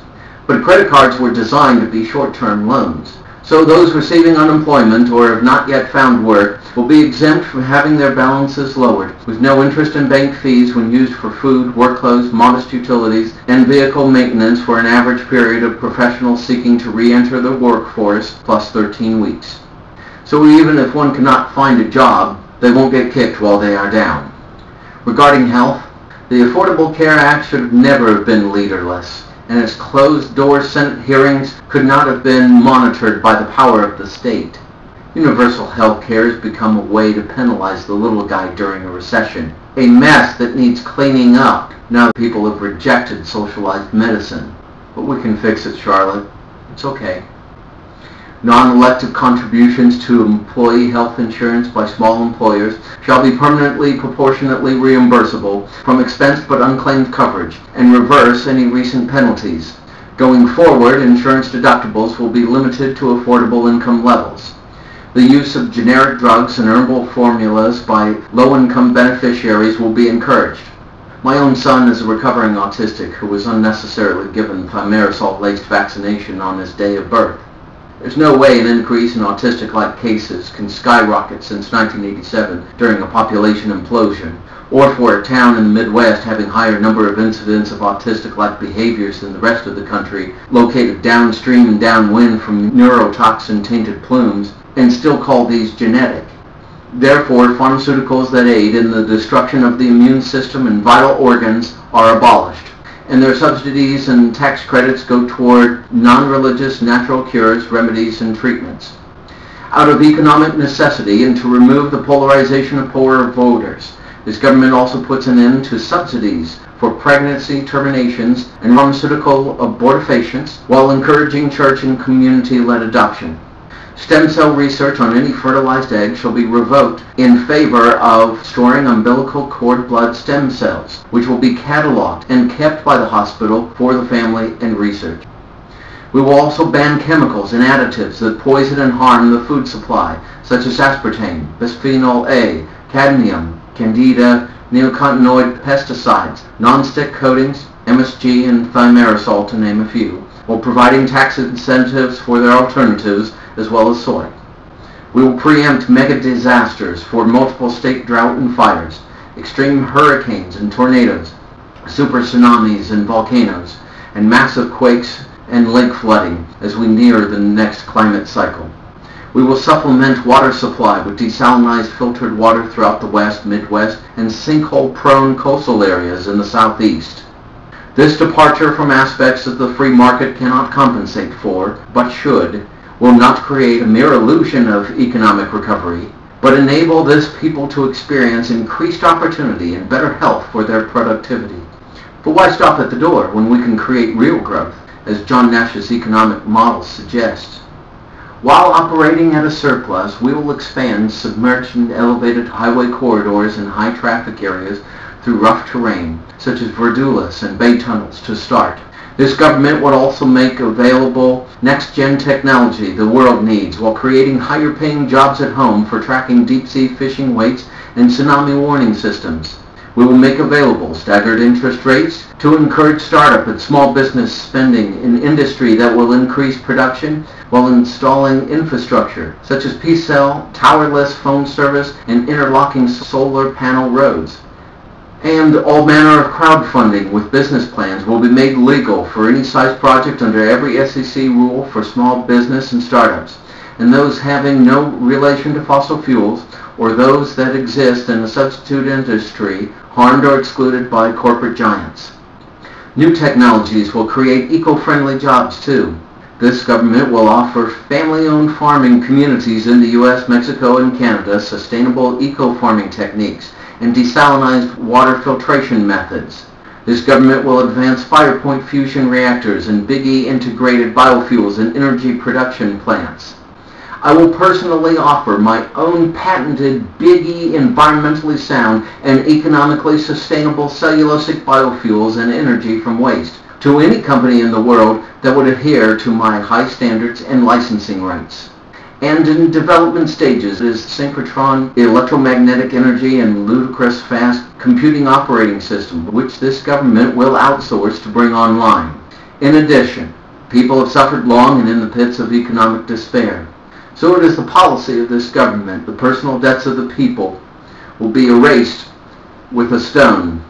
But credit cards were designed to be short-term loans. So those receiving unemployment or have not yet found work will be exempt from having their balances lowered, with no interest in bank fees when used for food, work clothes, modest utilities, and vehicle maintenance for an average period of professionals seeking to re-enter the workforce plus 13 weeks. So even if one cannot find a job, they won't get kicked while they are down. Regarding health, the Affordable Care Act should never have been leaderless, and its closed-door Senate hearings could not have been monitored by the power of the state. Universal health care has become a way to penalize the little guy during a recession, a mess that needs cleaning up now that people have rejected socialized medicine. But we can fix it, Charlotte. It's okay. Non-elective contributions to employee health insurance by small employers shall be permanently proportionately reimbursable from expense but unclaimed coverage and reverse any recent penalties. Going forward, insurance deductibles will be limited to affordable income levels. The use of generic drugs and herbal formulas by low-income beneficiaries will be encouraged. My own son is a recovering autistic who was unnecessarily given thimerosal-laced vaccination on his day of birth. There's no way an increase in autistic-like cases can skyrocket since 1987 during a population implosion, or for a town in the Midwest having higher number of incidents of autistic-like behaviors than the rest of the country, located downstream and downwind from neurotoxin-tainted plumes, and still call these genetic. Therefore, pharmaceuticals that aid in the destruction of the immune system and vital organs are abolished and their subsidies and tax credits go toward non-religious natural cures, remedies, and treatments. Out of economic necessity and to remove the polarization of poorer voters, this government also puts an end to subsidies for pregnancy terminations and pharmaceutical abortifacients while encouraging church and community-led adoption. Stem cell research on any fertilized egg shall be revoked in favor of storing umbilical cord blood stem cells, which will be cataloged and kept by the hospital for the family and research. We will also ban chemicals and additives that poison and harm the food supply, such as aspartame, bisphenol A, cadmium, candida, neonicotinoid pesticides, non-stick coatings, MSG, and thimerosal, to name a few, while providing tax incentives for their alternatives as well as soy. We will preempt mega disasters for multiple state drought and fires, extreme hurricanes and tornadoes, super tsunamis and volcanoes, and massive quakes and lake flooding as we near the next climate cycle. We will supplement water supply with desalinized filtered water throughout the West, Midwest, and sinkhole-prone coastal areas in the Southeast. This departure from aspects that the free market cannot compensate for, but should, will not create a mere illusion of economic recovery, but enable this people to experience increased opportunity and better health for their productivity. But why stop at the door when we can create real growth, as John Nash's economic model suggests? While operating at a surplus, we will expand submerged and elevated highway corridors in high traffic areas through rough terrain, such as Verdulas and Bay tunnels to start. This government would also make available next-gen technology the world needs while creating higher-paying jobs at home for tracking deep-sea fishing weights and tsunami warning systems. We will make available staggered interest rates to encourage startup and small business spending in industry that will increase production while installing infrastructure such as P-cell, towerless phone service, and interlocking solar panel roads and all manner of crowdfunding with business plans will be made legal for any size project under every SEC rule for small business and startups, and those having no relation to fossil fuels or those that exist in a substitute industry harmed or excluded by corporate giants. New technologies will create eco-friendly jobs too. This government will offer family-owned farming communities in the U.S., Mexico, and Canada sustainable eco-farming techniques and desalinized water filtration methods. This government will advance Firepoint fusion reactors and Big E integrated biofuels and energy production plants. I will personally offer my own patented Big E environmentally sound and economically sustainable cellulosic biofuels and energy from waste to any company in the world that would adhere to my high standards and licensing rights and in development stages is synchrotron electromagnetic energy and ludicrous fast computing operating system, which this government will outsource to bring online. In addition, people have suffered long and in the pits of economic despair. So it is the policy of this government, the personal debts of the people will be erased with a stone.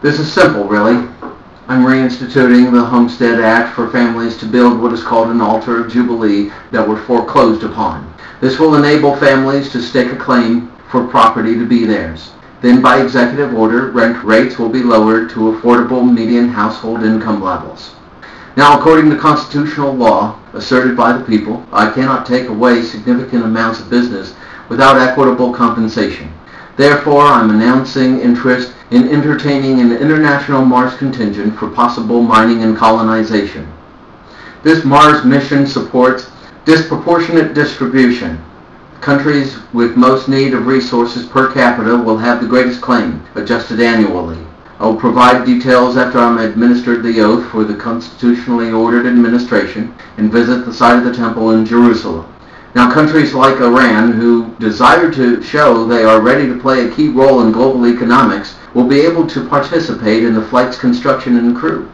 This is simple, really. I'm reinstituting the Homestead Act for families to build what is called an altar of jubilee that were foreclosed upon. This will enable families to stake a claim for property to be theirs. Then by executive order, rent rates will be lowered to affordable median household income levels. Now, according to constitutional law asserted by the people, I cannot take away significant amounts of business without equitable compensation. Therefore, I'm announcing interest in entertaining an international Mars contingent for possible mining and colonization. This Mars mission supports disproportionate distribution. Countries with most need of resources per capita will have the greatest claim, adjusted annually. I will provide details after I'm administered the oath for the constitutionally ordered administration and visit the site of the temple in Jerusalem. Now, countries like Iran, who desire to show they are ready to play a key role in global economics, will be able to participate in the flight's construction and crew.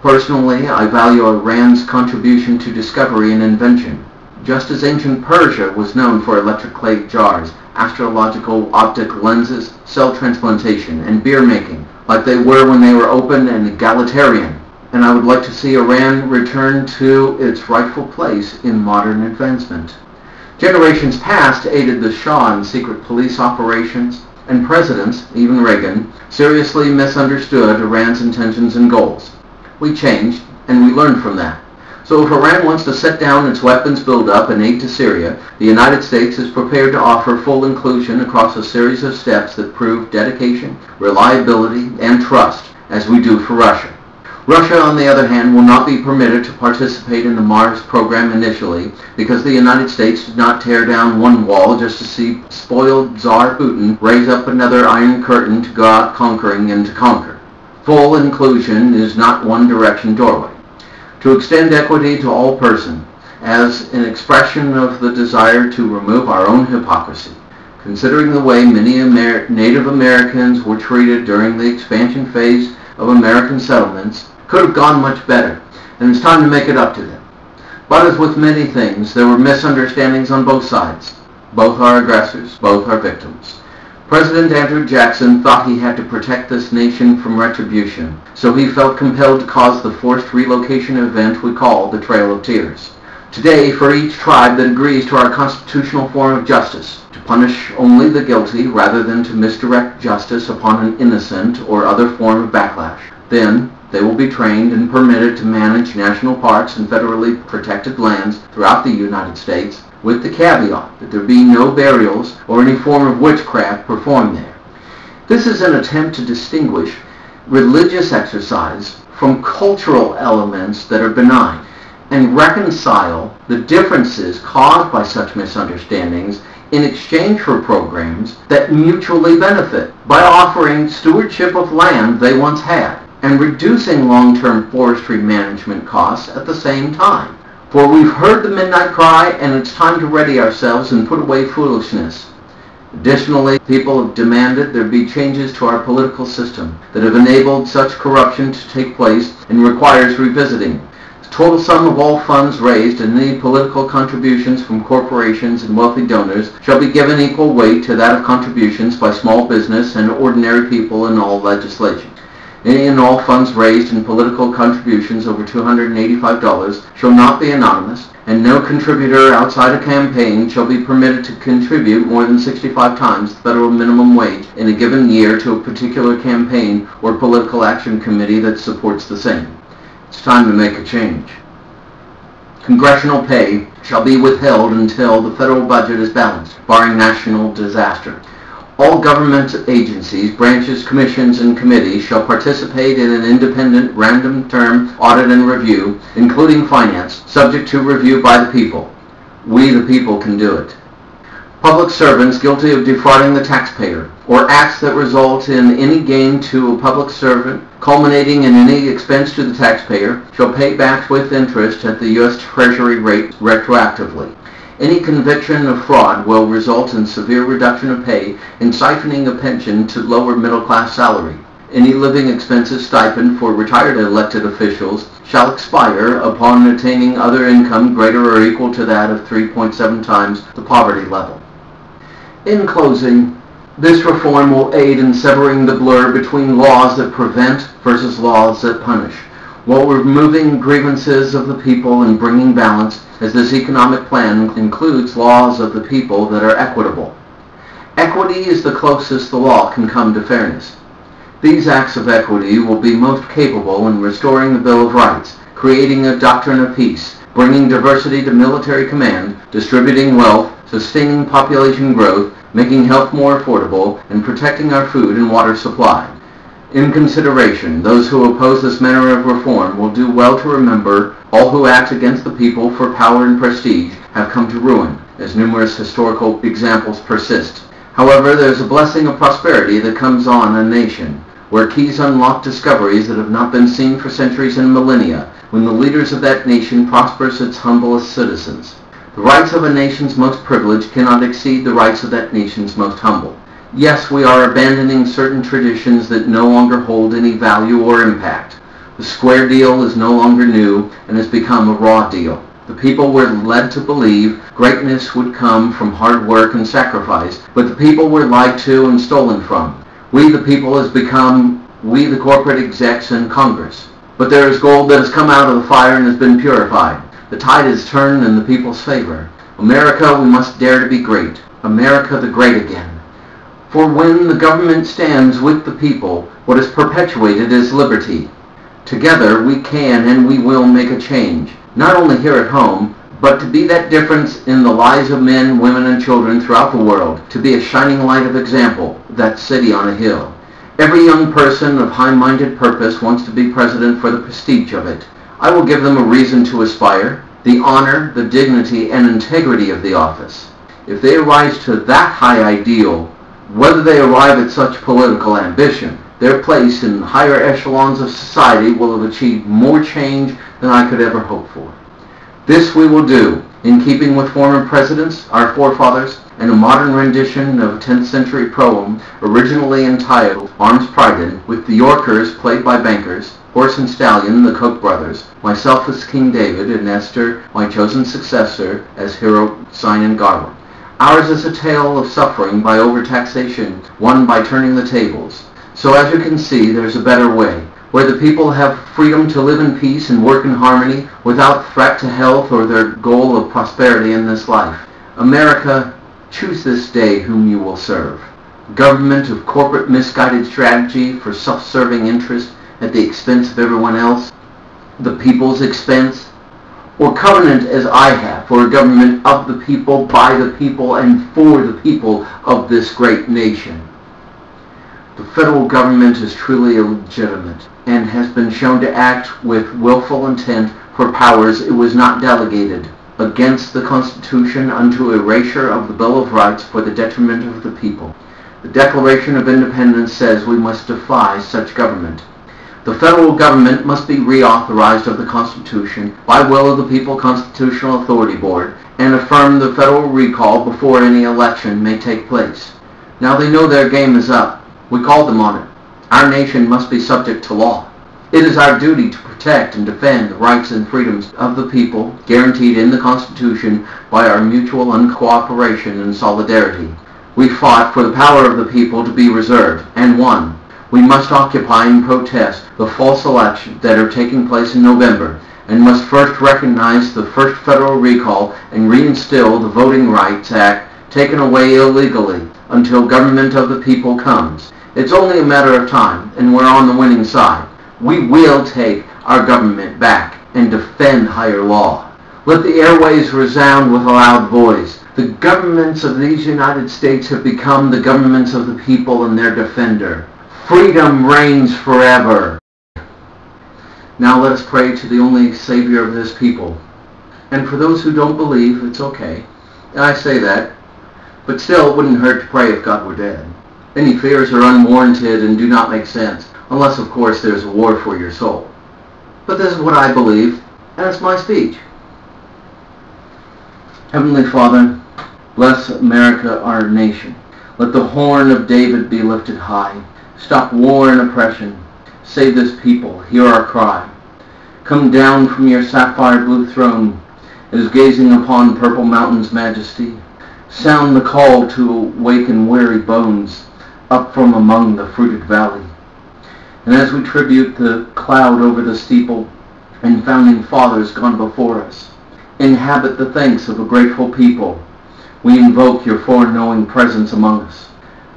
Personally, I value Iran's contribution to discovery and invention. Just as ancient Persia was known for electric clay jars, astrological optic lenses, cell transplantation, and beer making, like they were when they were open and egalitarian. And I would like to see Iran return to its rightful place in modern advancement. Generations past aided the Shah in secret police operations, and presidents, even Reagan, seriously misunderstood Iran's intentions and goals. We changed, and we learned from that. So if Iran wants to set down its weapons buildup and aid to Syria, the United States is prepared to offer full inclusion across a series of steps that prove dedication, reliability, and trust, as we do for Russia. Russia, on the other hand, will not be permitted to participate in the Mars program initially because the United States did not tear down one wall just to see spoiled Tsar Putin raise up another Iron Curtain to go out conquering and to conquer. Full inclusion is not one direction doorway. To extend equity to all persons as an expression of the desire to remove our own hypocrisy. Considering the way many Amer Native Americans were treated during the expansion phase of American settlements could have gone much better, and it's time to make it up to them. But as with many things, there were misunderstandings on both sides. Both are aggressors, both are victims. President Andrew Jackson thought he had to protect this nation from retribution, so he felt compelled to cause the forced relocation event we call the Trail of Tears. Today, for each tribe that agrees to our constitutional form of justice, to punish only the guilty rather than to misdirect justice upon an innocent or other form of backlash, then they will be trained and permitted to manage national parks and federally protected lands throughout the United States with the caveat that there be no burials or any form of witchcraft performed there. This is an attempt to distinguish religious exercise from cultural elements that are benign and reconcile the differences caused by such misunderstandings in exchange for programs that mutually benefit by offering stewardship of land they once had and reducing long-term forestry management costs at the same time. For we've heard the midnight cry, and it's time to ready ourselves and put away foolishness. Additionally, people have demanded there be changes to our political system that have enabled such corruption to take place and requires revisiting. The total sum of all funds raised and any political contributions from corporations and wealthy donors shall be given equal weight to that of contributions by small business and ordinary people in all legislation. Any and all funds raised in political contributions over $285 shall not be anonymous, and no contributor outside a campaign shall be permitted to contribute more than 65 times the federal minimum wage in a given year to a particular campaign or political action committee that supports the same. It's time to make a change. Congressional pay shall be withheld until the federal budget is balanced, barring national disaster. All government agencies, branches, commissions, and committees shall participate in an independent random term audit and review, including finance, subject to review by the people. We the people can do it. Public servants guilty of defrauding the taxpayer, or acts that result in any gain to a public servant, culminating in any expense to the taxpayer, shall pay back with interest at the U.S. Treasury rate retroactively. Any conviction of fraud will result in severe reduction of pay and siphoning of pension to lower middle-class salary. Any living expenses stipend for retired elected officials shall expire upon attaining other income greater or equal to that of 3.7 times the poverty level. In closing, this reform will aid in severing the blur between laws that prevent versus laws that punish, while removing grievances of the people and bringing balance as this economic plan includes laws of the people that are equitable. Equity is the closest the law can come to fairness. These acts of equity will be most capable in restoring the Bill of Rights, creating a doctrine of peace, bringing diversity to military command, distributing wealth, sustaining population growth, making health more affordable, and protecting our food and water supply. In consideration, those who oppose this manner of reform will do well to remember all who act against the people for power and prestige have come to ruin, as numerous historical examples persist. However, there is a blessing of prosperity that comes on a nation, where keys unlock discoveries that have not been seen for centuries and millennia, when the leaders of that nation prospers its humblest citizens. The rights of a nation's most privileged cannot exceed the rights of that nation's most humble. Yes, we are abandoning certain traditions that no longer hold any value or impact. The square deal is no longer new and has become a raw deal. The people were led to believe greatness would come from hard work and sacrifice, but the people were lied to and stolen from. We the people has become we the corporate execs in Congress. But there is gold that has come out of the fire and has been purified. The tide has turned in the people's favor. America, we must dare to be great. America the great again. For when the government stands with the people, what is perpetuated is liberty. Together we can and we will make a change, not only here at home, but to be that difference in the lives of men, women, and children throughout the world, to be a shining light of example, that city on a hill. Every young person of high-minded purpose wants to be president for the prestige of it. I will give them a reason to aspire, the honor, the dignity, and integrity of the office. If they rise to that high ideal, whether they arrive at such political ambition, their place in higher echelons of society will have achieved more change than I could ever hope for. This we will do, in keeping with former presidents, our forefathers, and a modern rendition of a 10th century poem originally entitled Arms Prided, with the Yorkers played by bankers, Horse and Stallion, the Koch brothers, myself as King David, and Esther, my chosen successor, as hero Sinan Garwa. Ours is a tale of suffering by overtaxation, won by turning the tables. So as you can see, there's a better way where the people have freedom to live in peace and work in harmony without threat to health or their goal of prosperity in this life. America, choose this day whom you will serve. Government of corporate misguided strategy for self-serving interest at the expense of everyone else, the people's expense, or covenant as I have for a government of the people, by the people, and for the people of this great nation. The federal government is truly illegitimate and has been shown to act with willful intent for powers it was not delegated against the Constitution unto erasure of the Bill of Rights for the detriment of the people. The Declaration of Independence says we must defy such government. The federal government must be reauthorized of the Constitution by will of the People Constitutional Authority Board and affirm the federal recall before any election may take place. Now they know their game is up. We called them on it. Our nation must be subject to law. It is our duty to protect and defend the rights and freedoms of the people guaranteed in the Constitution by our mutual uncooperation and solidarity. We fought for the power of the people to be reserved and won. We must occupy and protest the false elections that are taking place in November and must first recognize the first federal recall and reinstill the Voting Rights Act taken away illegally until government of the people comes. It's only a matter of time, and we're on the winning side. We will take our government back and defend higher law. Let the airways resound with a loud voice. The governments of these United States have become the governments of the people and their defender. Freedom reigns forever. Now let us pray to the only Savior of this people. And for those who don't believe, it's okay. I say that, but still it wouldn't hurt to pray if God were dead. Any fears are unwarranted and do not make sense, unless of course there's a war for your soul. But this is what I believe, and it's my speech. Heavenly Father, bless America, our nation. Let the horn of David be lifted high. Stop war and oppression. Save this people. Hear our cry. Come down from your sapphire blue throne as gazing upon purple mountains' majesty. Sound the call to awaken weary bones up from among the fruited valley. And as we tribute the cloud over the steeple and founding fathers gone before us, inhabit the thanks of a grateful people, we invoke your foreknowing presence among us.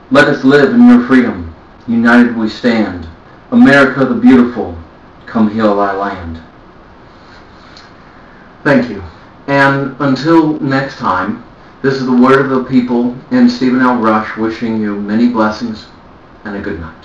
Let us live in your freedom. United we stand. America the beautiful, come heal thy land. Thank you. And until next time, this is the word of the people and Stephen L. Rush wishing you many blessings and a good night.